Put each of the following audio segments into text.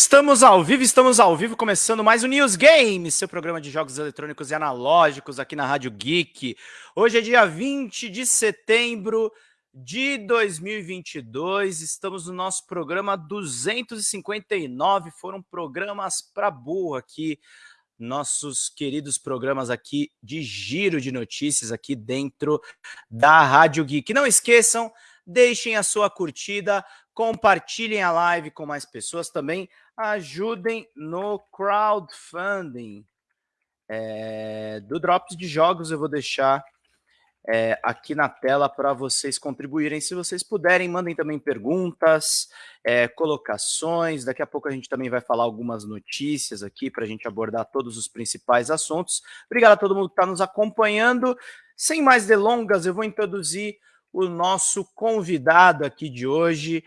Estamos ao vivo, estamos ao vivo, começando mais o News Games, seu programa de jogos eletrônicos e analógicos aqui na Rádio Geek. Hoje é dia 20 de setembro de 2022, estamos no nosso programa 259, foram programas para burro aqui, nossos queridos programas aqui de giro de notícias aqui dentro da Rádio Geek. Não esqueçam, deixem a sua curtida, compartilhem a live com mais pessoas também, ajudem no crowdfunding é, do Drops de Jogos. Eu vou deixar é, aqui na tela para vocês contribuírem. Se vocês puderem, mandem também perguntas, é, colocações. Daqui a pouco a gente também vai falar algumas notícias aqui para a gente abordar todos os principais assuntos. Obrigado a todo mundo que está nos acompanhando. Sem mais delongas, eu vou introduzir o nosso convidado aqui de hoje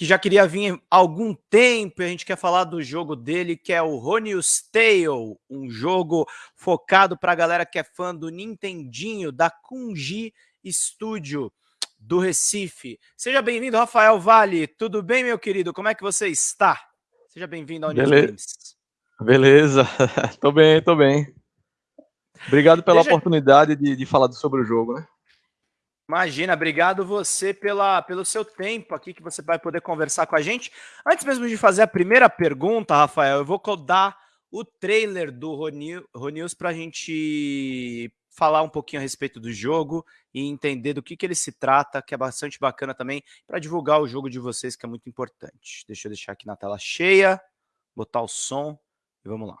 que já queria vir há algum tempo, e a gente quer falar do jogo dele, que é o Ronius Tale, um jogo focado para a galera que é fã do Nintendinho, da Kunji Studio do Recife. Seja bem-vindo, Rafael Vale. Tudo bem, meu querido? Como é que você está? Seja bem-vindo ao News Games. Beleza, tô bem, tô bem. Obrigado pela Deixa... oportunidade de, de falar sobre o jogo, né? Imagina, obrigado você pela, pelo seu tempo aqui que você vai poder conversar com a gente. Antes mesmo de fazer a primeira pergunta, Rafael, eu vou dar o trailer do Ronews para a gente falar um pouquinho a respeito do jogo e entender do que, que ele se trata, que é bastante bacana também, para divulgar o jogo de vocês, que é muito importante. Deixa eu deixar aqui na tela cheia, botar o som e vamos lá.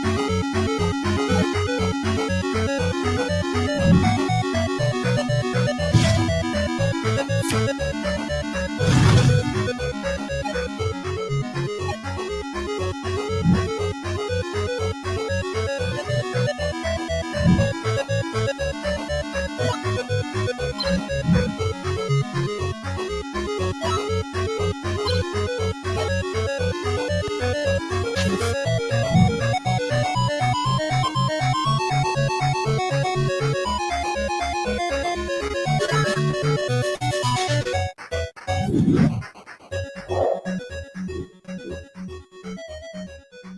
Thank you. yeah